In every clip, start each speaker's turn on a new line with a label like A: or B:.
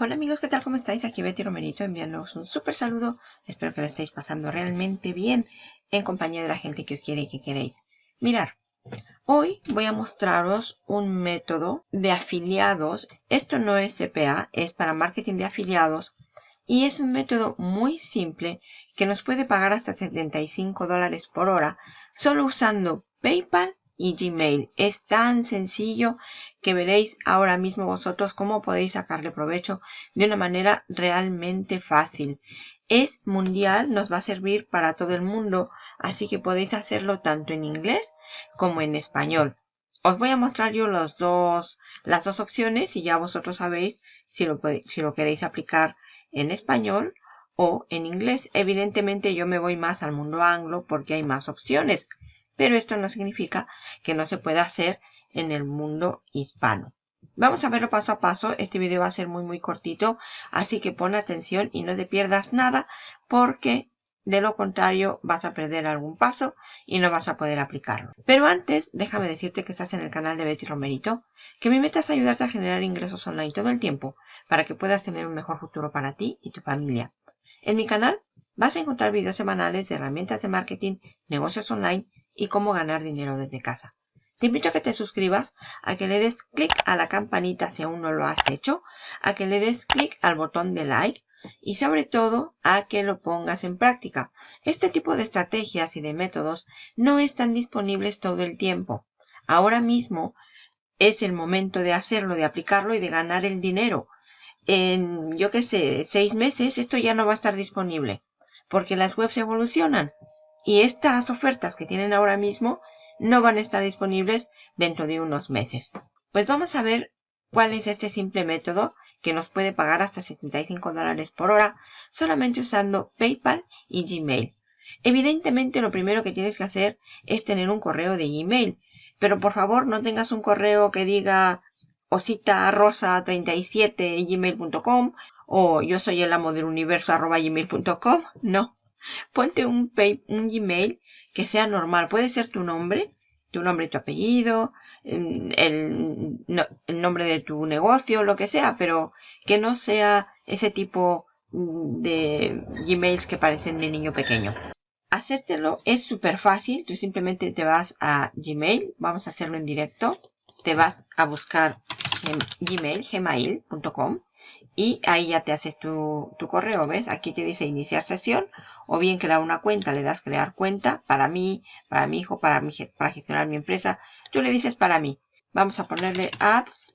A: Hola amigos, ¿qué tal? ¿Cómo estáis? Aquí Betty Romerito enviándoos un súper saludo. Espero que lo estéis pasando realmente bien en compañía de la gente que os quiere y que queréis. Mirar, hoy voy a mostraros un método de afiliados. Esto no es CPA, es para marketing de afiliados. Y es un método muy simple que nos puede pagar hasta 75 dólares por hora solo usando PayPal y Gmail. Es tan sencillo que veréis ahora mismo vosotros cómo podéis sacarle provecho de una manera realmente fácil. Es mundial, nos va a servir para todo el mundo, así que podéis hacerlo tanto en inglés como en español. Os voy a mostrar yo los dos, las dos opciones y ya vosotros sabéis si lo, si lo queréis aplicar en español o en inglés. Evidentemente yo me voy más al mundo anglo porque hay más opciones pero esto no significa que no se pueda hacer en el mundo hispano. Vamos a verlo paso a paso. Este video va a ser muy muy cortito, así que pon atención y no te pierdas nada porque de lo contrario vas a perder algún paso y no vas a poder aplicarlo. Pero antes, déjame decirte que estás en el canal de Betty Romerito, que mi meta es ayudarte a generar ingresos online todo el tiempo para que puedas tener un mejor futuro para ti y tu familia. En mi canal vas a encontrar videos semanales de herramientas de marketing, negocios online y cómo ganar dinero desde casa. Te invito a que te suscribas, a que le des clic a la campanita si aún no lo has hecho, a que le des clic al botón de like y sobre todo a que lo pongas en práctica. Este tipo de estrategias y de métodos no están disponibles todo el tiempo. Ahora mismo es el momento de hacerlo, de aplicarlo y de ganar el dinero. En, yo qué sé, seis meses esto ya no va a estar disponible porque las webs evolucionan y estas ofertas que tienen ahora mismo no van a estar disponibles dentro de unos meses. Pues vamos a ver cuál es este simple método que nos puede pagar hasta 75 dólares por hora solamente usando PayPal y Gmail. Evidentemente lo primero que tienes que hacer es tener un correo de Gmail, pero por favor no tengas un correo que diga osita rosa 37 gmail.com o yo soy el amo del universo arroba gmail.com. No, Ponte un, un Gmail que sea normal. Puede ser tu nombre, tu nombre y tu apellido, el, el, nombre de tu negocio, lo que sea, pero que no sea ese tipo mm, de Gmails que parecen de niño pequeño. Hacértelo es súper fácil. Tú simplemente te vas a Gmail. Vamos a hacerlo en directo. Te vas a buscar Gmail, gmail.com y ahí ya te haces tu, correo, ¿ves? Aquí te dice iniciar sesión o bien crear una cuenta, le das crear cuenta para mí, para mi hijo, para, mi, para gestionar mi empresa. Tú le dices para mí. Vamos a ponerle ads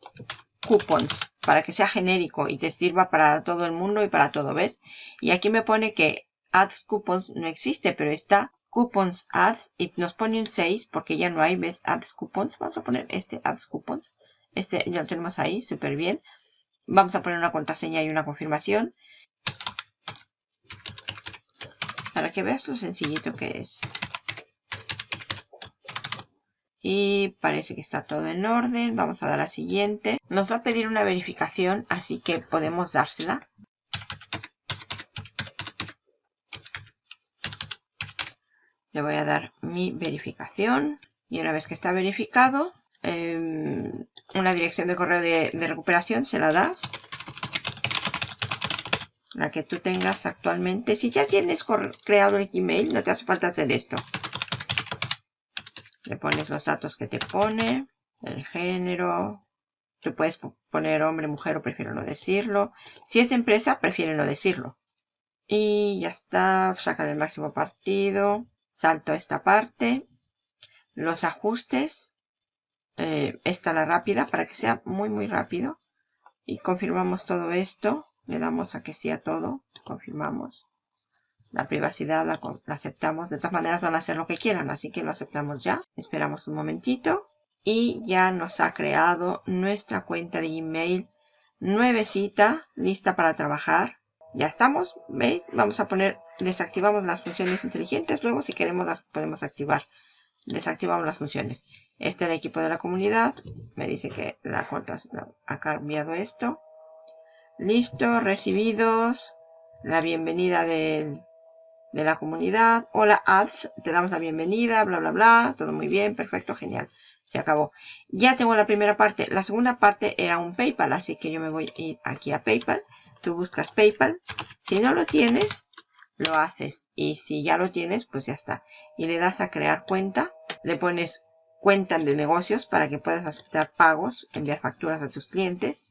A: coupons para que sea genérico y te sirva para todo el mundo y para todo, ¿ves? Y aquí me pone que ads coupons no existe, pero está coupons ads y nos pone un 6 porque ya no hay, ¿ves? Ads coupons. Vamos a poner este ads coupons. Este ya lo tenemos ahí, súper bien. Vamos a poner una contraseña y una confirmación. Para que veas lo sencillito que es. Y parece que está todo en orden. Vamos a dar a siguiente. Nos va a pedir una verificación, así que podemos dársela. Le voy a dar mi verificación. Y una vez que está verificado, Em, una dirección de correo de, recuperación, se la das. La que tú tengas actualmente. Si ya tienes creado el Gmail, no te hace falta hacer esto. Le pones los datos que te pone, el género. Tú puedes poner hombre, mujer o prefiero no decirlo. Si es empresa, prefiere no decirlo. Y ya está, saca el máximo partido. Salto a esta parte. Los ajustes eh, esta la rápida para que sea muy muy rápido. Y confirmamos todo esto. Le damos a que sí a todo. Confirmamos la privacidad la, aceptamos. De todas maneras van a hacer lo que quieran así que lo aceptamos ya. Esperamos un momentito. Y ya nos ha creado nuestra cuenta de email nuevecita lista para trabajar. Ya estamos veis vamos a poner desactivamos las funciones inteligentes. Luego si queremos las podemos activar desactivamos las funciones. Este es el equipo de la comunidad. Me dice que la ha cambiado esto. Listo, recibidos. La bienvenida de, de la comunidad. Hola ads, te damos la bienvenida, bla bla bla. Todo muy bien, perfecto, genial. Se acabó. Ya tengo la primera parte. La segunda parte era un PayPal, así que yo me voy a ir aquí a PayPal. Tú buscas PayPal. Si no lo tienes, lo haces. Y si ya lo tienes, pues ya está. Y le das a crear cuenta. Le pones cuenta de negocios para que puedas aceptar pagos, enviar facturas a tus clientes.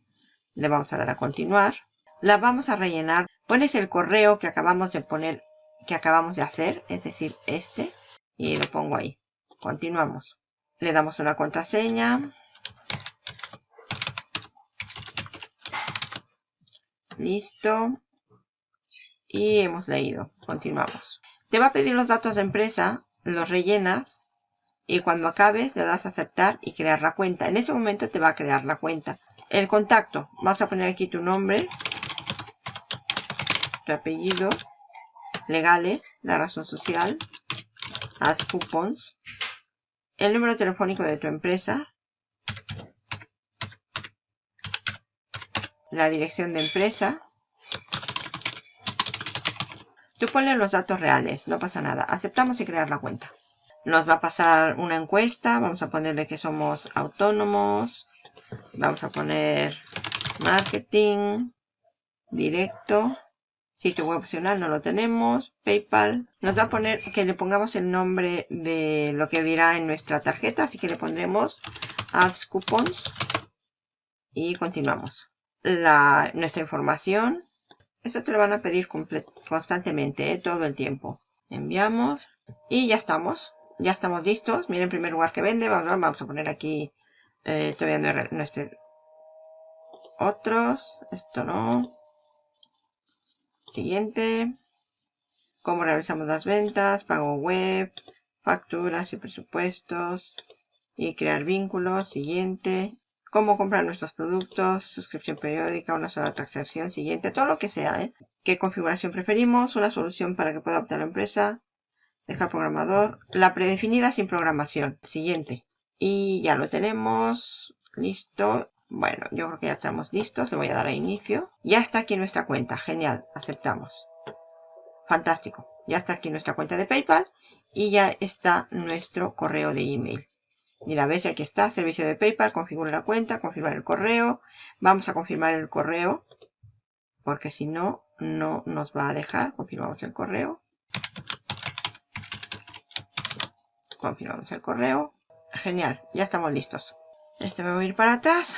A: Le vamos a dar a continuar. La vamos a rellenar. Pones el correo que acabamos de poner, que acabamos de hacer, es decir, este. Y lo pongo ahí. Continuamos. Le damos una contraseña. Listo. Y hemos leído. Continuamos. Te va a pedir los datos de empresa, los rellenas y cuando acabes le das a aceptar y crear la cuenta. En ese momento te va a crear la cuenta. El contacto. Vas a poner aquí tu nombre, tu apellido, legales, la razón social, add coupons, el número telefónico de tu empresa, la dirección de empresa, Tú pones los datos reales, no pasa nada. Aceptamos y crear la cuenta. Nos va a pasar una encuesta. Vamos a ponerle que somos autónomos. Vamos a poner marketing, directo. Sitio web opcional no lo tenemos. PayPal. Nos va a poner que le pongamos el nombre de lo que dirá en nuestra tarjeta. Así que le pondremos ads coupons. Y continuamos. La, nuestra información. Esto te lo van a pedir constantemente, ¿eh? todo el tiempo. Enviamos y ya estamos. Ya estamos listos. Miren en primer lugar que vende. Vamos, a poner aquí. Eh, todavía no, Otros. Esto no. Siguiente. Cómo realizamos las ventas. Pago web. Facturas y presupuestos. Y crear vínculos. Siguiente cómo comprar nuestros productos, suscripción periódica, una sola transacción siguiente, todo lo que sea. ¿eh? ¿Qué configuración preferimos? Una solución para que pueda optar la empresa. Dejar programador. La predefinida sin programación. Siguiente. Y ya lo tenemos. Listo. Bueno, yo creo que ya estamos listos. Le voy a dar a inicio. Ya está aquí nuestra cuenta. Genial. Aceptamos. Fantástico. Ya está aquí nuestra cuenta de PayPal. Y ya está nuestro correo de email. Mira, ves, aquí está, servicio de PayPal, configura la cuenta, confirmar el correo. Vamos a confirmar el correo, porque si no, no nos va a dejar. Confirmamos el correo. Confirmamos el correo. Genial, ya estamos listos. Este me voy a ir para atrás.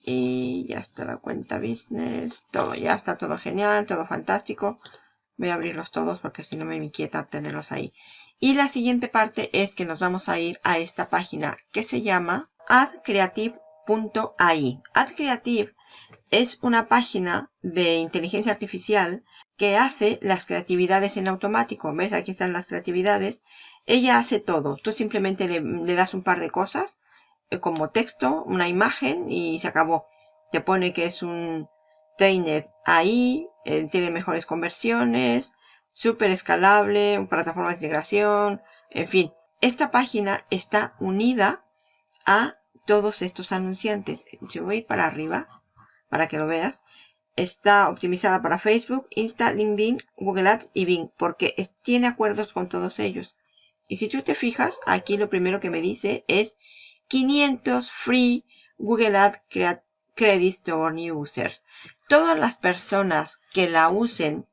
A: Y ya está la cuenta business. Todo, ya está todo genial, todo fantástico. Voy a abrirlos todos porque si no me inquieta tenerlos ahí. Y la siguiente parte es que nos vamos a ir a esta página que se llama adcreative.ai. AdCreative es una página de inteligencia artificial que hace las creatividades en automático. ¿Ves? Aquí están las creatividades. Ella hace todo. Tú simplemente le, das un par de cosas eh, como texto, una imagen y se acabó. Te pone que es un trainer ahí, eh, tiene mejores conversiones, súper escalable, plataforma de integración, en fin. Esta página está unida a todos estos anunciantes. Yo voy a ir para arriba para que lo veas. Está optimizada para Facebook, Insta, LinkedIn, Google Ads y Bing porque tiene acuerdos con todos ellos. Y si tú te fijas, aquí lo primero que me dice es 500 free Google Ads Credits to New Users. Todas las personas que la usen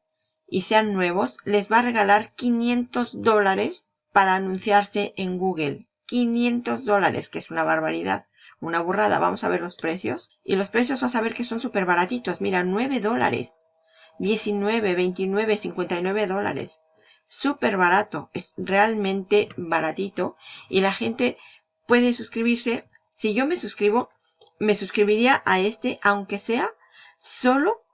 A: y sean nuevos, les va a regalar 500 dólares para anunciarse en Google. 500 dólares, que es una barbaridad, una burrada. Vamos a ver los precios. Y los precios vas a ver que son súper baratitos. Mira, 9 dólares. 19, 29, 59 dólares. Súper barato. Es realmente baratito. Y la gente puede suscribirse. Si yo me suscribo, me suscribiría a este, aunque sea solo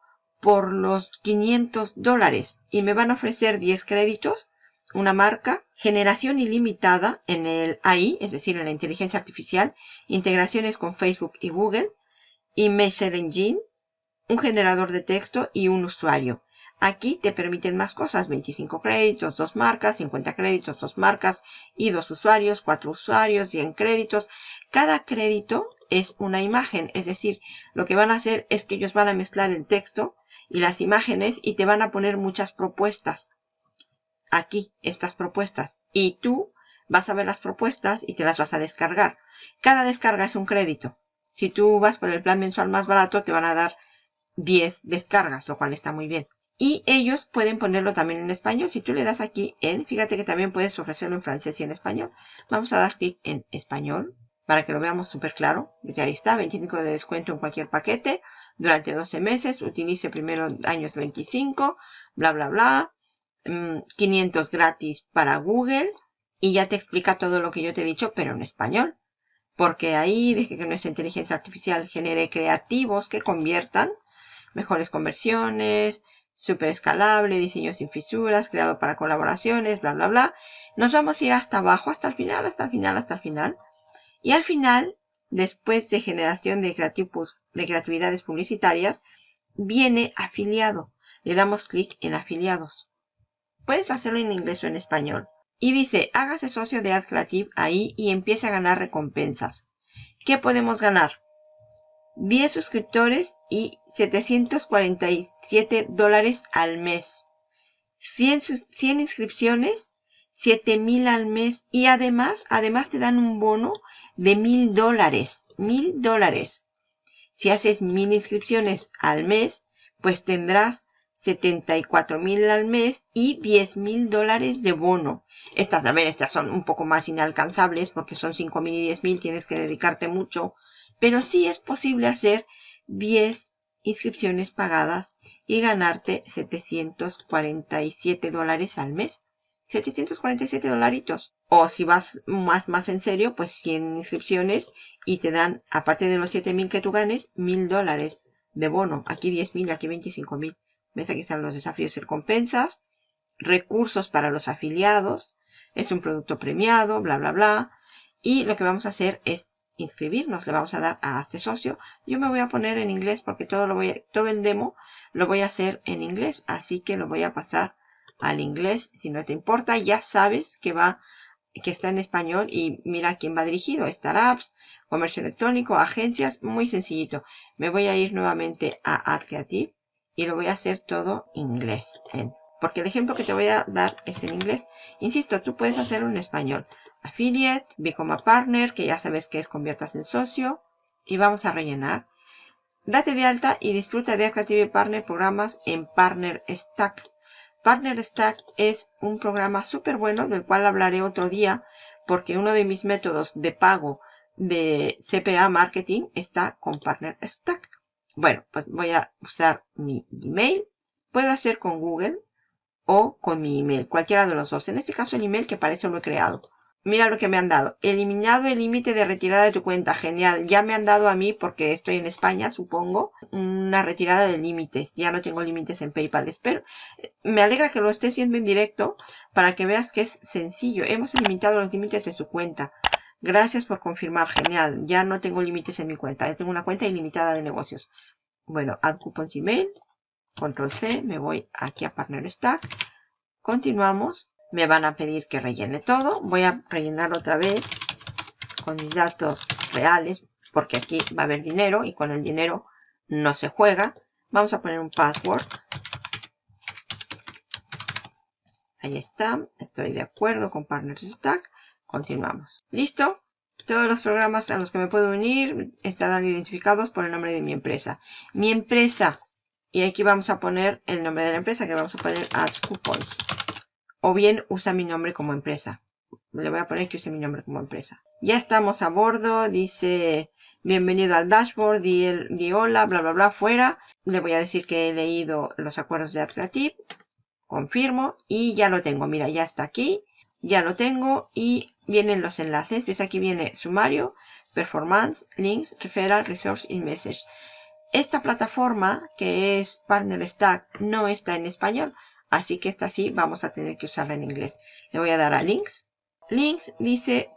A: por los 500 dólares y me van a ofrecer 10 créditos, una marca, generación ilimitada en el AI, es decir, en la inteligencia artificial, integraciones con Facebook y Google, y Messenger Engine, un generador de texto y un usuario. Aquí te permiten más cosas, 25 créditos, dos marcas, 50 créditos, dos marcas y dos usuarios, cuatro usuarios, 100 créditos. Cada crédito es una imagen, es decir, lo que van a hacer es que ellos van a mezclar el texto y las imágenes y te van a poner muchas propuestas. Aquí, estas propuestas. Y tú vas a ver las propuestas y te las vas a descargar. Cada descarga es un crédito. Si tú vas por el plan mensual más barato, te van a dar 10 descargas, lo cual está muy bien. Y ellos pueden ponerlo también en español. Si tú le das aquí en, fíjate que también puedes ofrecerlo en francés y en español. Vamos a dar clic en español para que lo veamos súper claro. ahí está, 25 de descuento en cualquier paquete durante 12 meses. Utilice primero años 25, bla, bla, bla. 500 mm, gratis para Google. Y ya te explica todo lo que yo te he dicho, pero en español. Porque ahí deje que nuestra inteligencia artificial genere creativos que conviertan mejores conversiones, super escalable, diseño sin fisuras, creado para colaboraciones, bla, bla, bla. Nos vamos a ir hasta abajo, hasta el final, hasta el final, hasta el final. Y al final, después de generación de, de creatividades publicitarias, viene afiliado. Le damos clic en afiliados. Puedes hacerlo en inglés o en español. Y dice, hágase socio de AdCreative ahí y empiece a ganar recompensas. ¿Qué podemos ganar? 10 suscriptores y 747 dólares al mes. 100, 100 inscripciones, 7000 al mes. Y además, además te dan un bono de 1000 dólares. 1000 dólares. Si haces 1000 inscripciones al mes, pues tendrás 74 mil al mes y 10 mil dólares de bono. Estas, a ver, estas son un poco más inalcanzables porque son 5 mil y 10 mil, tienes que dedicarte mucho pero sí es posible hacer 10 inscripciones pagadas y ganarte 747 dólares al mes. 747 dolaritos. O si vas más, más en serio, pues 100 inscripciones y te dan, aparte de los 7000 que tú ganes, 1000 dólares de bono. Aquí 10.000, aquí 25.000. ¿Ves? Aquí están los desafíos y recompensas. Recursos para los afiliados. Es un producto premiado, bla, bla, bla. Y lo que vamos a hacer es inscribirnos, le vamos a dar a este socio. Yo me voy a poner en inglés porque todo, lo voy todo el demo lo voy a hacer en inglés, así que lo voy a pasar al inglés. Si no te importa, ya sabes que va que está en español y mira a quién va dirigido. Startups, comercio electrónico, agencias, muy sencillito. Me voy a ir nuevamente a Ad Creative y lo voy a hacer todo inglés. Porque el ejemplo que te voy a dar es en inglés. Insisto, tú puedes hacerlo en español. Affiliate, Become a Partner, que ya sabes que es conviertas en socio. Y vamos a rellenar. Date de alta y disfruta de Creative Partner programas en Partner Stack. Partner Stack es un programa súper bueno del cual hablaré otro día porque uno de mis métodos de pago de CPA Marketing está con Partner Stack. Bueno, pues voy a usar mi Gmail. Puedo hacer con Google o con mi email, cualquiera de los dos. En este caso el email que parece lo he creado. Mira lo que me han dado. Eliminado el límite de retirada de tu cuenta. Genial. Ya me han dado a mí, porque estoy en España, supongo, una retirada de límites. Ya no tengo límites en PayPal. Espero. Me alegra que lo estés viendo en directo para que veas que es sencillo. Hemos eliminado los límites de su cuenta. Gracias por confirmar. Genial. Ya no tengo límites en mi cuenta. Ya tengo una cuenta ilimitada de negocios. Bueno, add coupons email. Control C. Me voy aquí a Partner Stack. Continuamos me van a pedir que rellene todo. Voy a rellenar otra vez con mis datos reales porque aquí va a haber dinero y con el dinero no se juega. Vamos a poner un password. Ahí está. Estoy de acuerdo con Partners Stack. Continuamos. ¿Listo? Todos los programas a los que me puedo unir estarán identificados por el nombre de mi empresa. Mi empresa. Y aquí vamos a poner el nombre de la empresa que vamos a poner Ads Coupons o bien usa mi nombre como empresa. Le voy a poner que use mi nombre como empresa. Ya estamos a bordo, dice bienvenido al dashboard, di, hola, bla bla bla, fuera. Le voy a decir que he leído los acuerdos de Creative. Confirmo y ya lo tengo. Mira, ya está aquí. Ya lo tengo y vienen los enlaces. Ves aquí viene sumario, performance, links, referral, resource y message. Esta plataforma que es Partner Stack no está en español. Así que esta sí vamos a tener que usarla en inglés. Le voy a dar a links. Links dice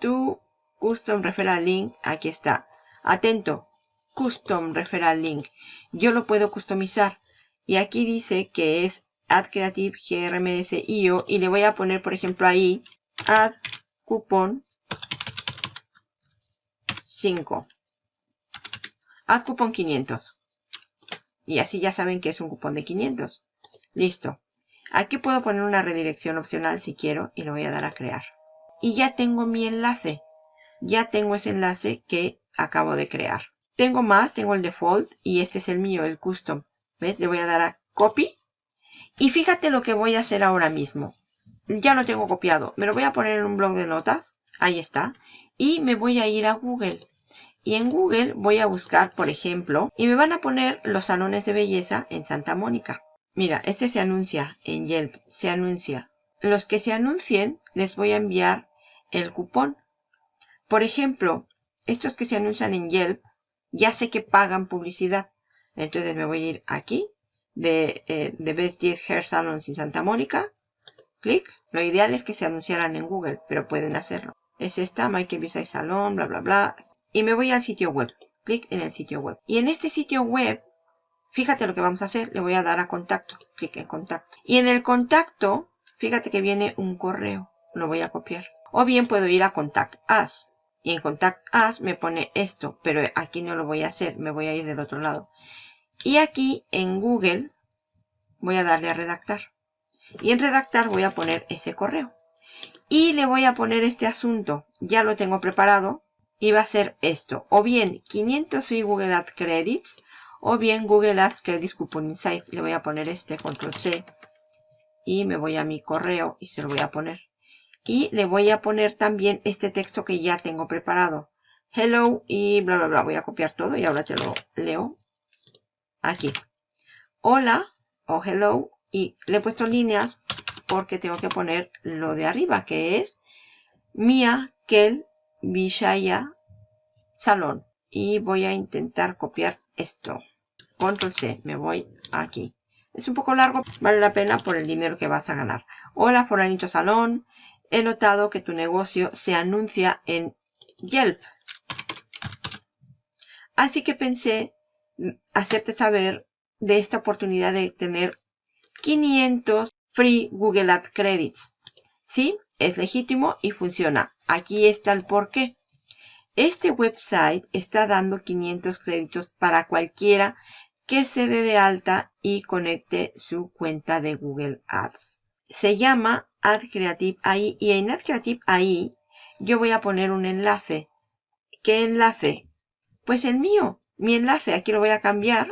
A: tu custom referral link. Aquí está. Atento. Custom referral link. Yo lo puedo customizar. Y aquí dice que es Add Creative GRMS IO. Y le voy a poner, por ejemplo, ahí Add Coupon 5. Add Coupon 500. Y así ya saben que es un cupón de 500. Listo. Aquí puedo poner una redirección opcional si quiero y lo voy a dar a crear. y ya tengo mi enlace. Ya tengo ese enlace que acabo de crear. Tengo más, tengo el default y este es el mío, el custom. ¿Ves? Le voy a dar a copy. Y fíjate lo que voy a hacer ahora mismo. Ya lo tengo copiado. Me lo voy a poner en un blog de notas. Ahí está. Y me voy a ir a Google. Y en Google voy a buscar, por ejemplo, y me van a poner los salones de belleza en Santa Mónica. Mira, este se anuncia en Yelp, se anuncia. Los que se anuncien, les voy a enviar el cupón. Por ejemplo, estos que se anuncian en Yelp, ya sé que pagan publicidad. Entonces me voy a ir aquí, de, eh, Best 10 Hair Salons en Santa Mónica. Clic. Lo ideal es que se anunciaran en Google, pero pueden hacerlo. Es esta, Michael Visay Salon, bla, bla, bla. Y me voy al sitio web. Clic en el sitio web. Y en este sitio web Fíjate lo que vamos a hacer. Le voy a dar a contacto. Clic en contacto. Y en el contacto, fíjate que viene un correo. Lo voy a copiar. O bien puedo ir a Contact Us. Y en Contact Us me pone esto. Pero aquí no lo voy a hacer. Me voy a ir del otro lado. Y aquí en Google voy a darle a redactar. Y en redactar voy a poner ese correo. Y le voy a poner este asunto. Ya lo tengo preparado. Y va a ser esto. O bien 500 free Google Ad Credits o bien Google Ads Credit Coupon Insight. Le voy a poner este, control C. Y me voy a mi correo y se lo voy a poner. Y le voy a poner también este texto que ya tengo preparado. Hello y bla, bla, bla. Voy a copiar todo y ahora te lo leo. Aquí. Hola o hello. Y le he puesto líneas porque tengo que poner lo de arriba, que es Mia Kel Vishaya Salón. Y voy a intentar copiar esto. Control C, me voy aquí. Es un poco largo, vale la pena por el dinero que vas a ganar. Hola, Foranito Salón. He notado que tu negocio se anuncia en Yelp. Así que pensé hacerte saber de esta oportunidad de tener 500 free Google Ad Credits. Sí, es legítimo y funciona. Aquí está el porqué. Este website está dando 500 créditos para cualquiera que se dé de alta y conecte su cuenta de Google Ads. Se llama Ad Creative AI y en Ad Creative AI yo voy a poner un enlace. ¿Qué enlace? Pues el mío, mi enlace. Aquí lo voy a cambiar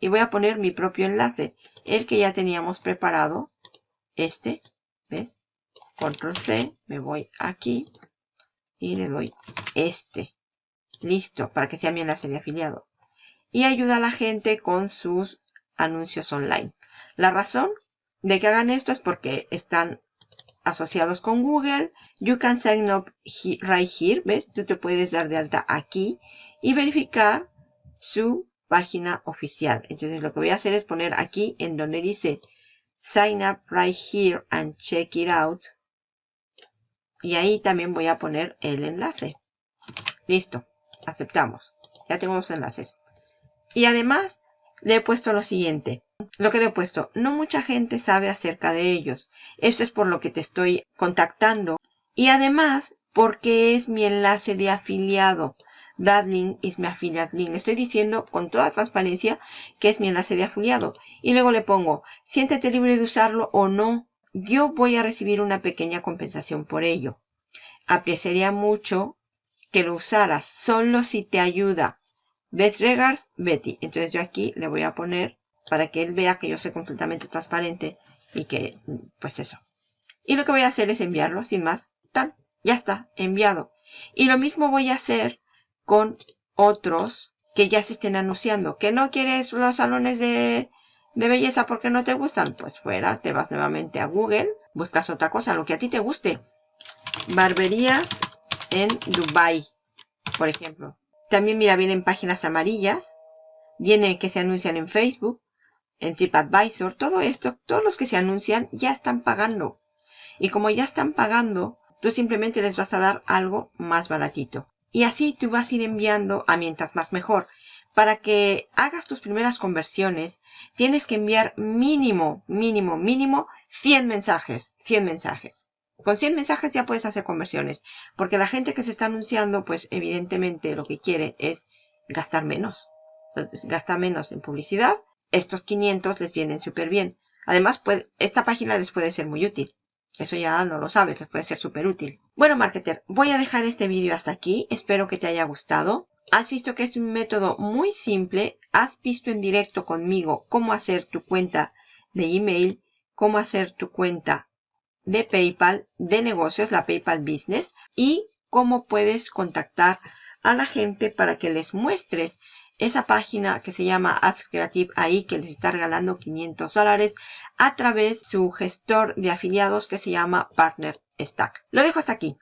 A: y voy a poner mi propio enlace. El que ya teníamos preparado. Este, ¿ves? Control C, me voy aquí y le doy este. Listo, para que sea mi enlace de afiliado. Y ayuda a la gente con sus anuncios online. La razón de que hagan esto es porque están asociados con Google. You can sign up right here. ¿Ves? Tú te puedes dar de alta aquí y verificar su página oficial. Entonces lo que voy a hacer es poner aquí en donde dice sign up right here and check it out y ahí también voy a poner el enlace. Listo. Aceptamos. Ya tengo los enlaces. Y además le he puesto lo siguiente. Lo que le he puesto, no mucha gente sabe acerca de ellos. Eso es por lo que te estoy contactando. Y además, porque es mi enlace de afiliado. That link is mi affiliate link. Estoy diciendo con toda transparencia que es mi enlace de afiliado. Y luego le pongo, siéntete libre de usarlo o no yo voy a recibir una pequeña compensación por ello. Apreciaría mucho que lo usaras, solo si te ayuda. Best regards, Betty. Entonces yo aquí le voy a poner para que él vea que yo soy completamente transparente y que, pues eso. Y lo que voy a hacer es enviarlo sin más. Tan, ya está, enviado. Y lo mismo voy a hacer con otros que ya se estén anunciando. Que no quieres los salones de de belleza porque no te gustan, pues fuera, te vas nuevamente a Google, buscas otra cosa, lo que a ti te guste. Barberías en Dubai, por ejemplo. También mira, vienen páginas amarillas, viene que se anuncian en Facebook, en TripAdvisor, todo esto, todos los que se anuncian ya están pagando. Y como ya están pagando, tú simplemente les vas a dar algo más baratito. Y así tú vas a ir enviando a mientras más mejor para que hagas tus primeras conversiones, tienes que enviar mínimo, mínimo, mínimo 100 mensajes. 100 mensajes. Con 100 mensajes ya puedes hacer conversiones. Porque la gente que se está anunciando, pues evidentemente lo que quiere es gastar menos. gasta menos en publicidad. Estos 500 les vienen súper bien. Además, esta página les puede ser muy útil. Eso ya no lo sabes, les puede ser súper útil. Bueno, marketer, voy a dejar este vídeo hasta aquí. Espero que te haya gustado. Has visto que es un método muy simple. Has visto en directo conmigo cómo hacer tu cuenta de email, cómo hacer tu cuenta de PayPal, de negocios, la PayPal Business, y cómo puedes contactar a la gente para que les muestres esa página que se llama Ads Creative ahí que les está regalando 500 dólares a través de su gestor de afiliados que se llama Partner Stack. Lo dejo hasta aquí.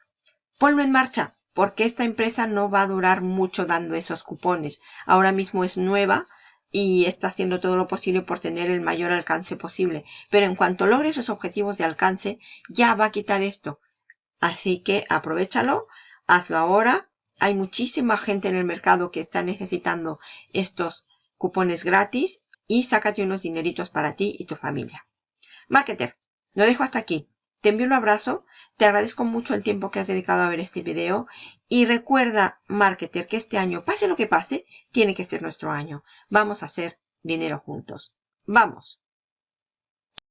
A: Ponlo en marcha porque esta empresa no va a durar mucho dando esos cupones. Ahora mismo es nueva y está haciendo todo lo posible por tener el mayor alcance posible. Pero en cuanto logre sus objetivos de alcance, ya va a quitar esto. Así que aprovechalo, hazlo ahora. Hay muchísima gente en el mercado que está necesitando estos cupones gratis y sácate unos dineritos para ti y tu familia. Marketer, lo dejo hasta aquí. Te envío un abrazo, te agradezco mucho el tiempo que has dedicado a ver este video y recuerda, marketer, que este año, pase lo que pase, tiene que ser nuestro año. Vamos a hacer dinero juntos. ¡Vamos!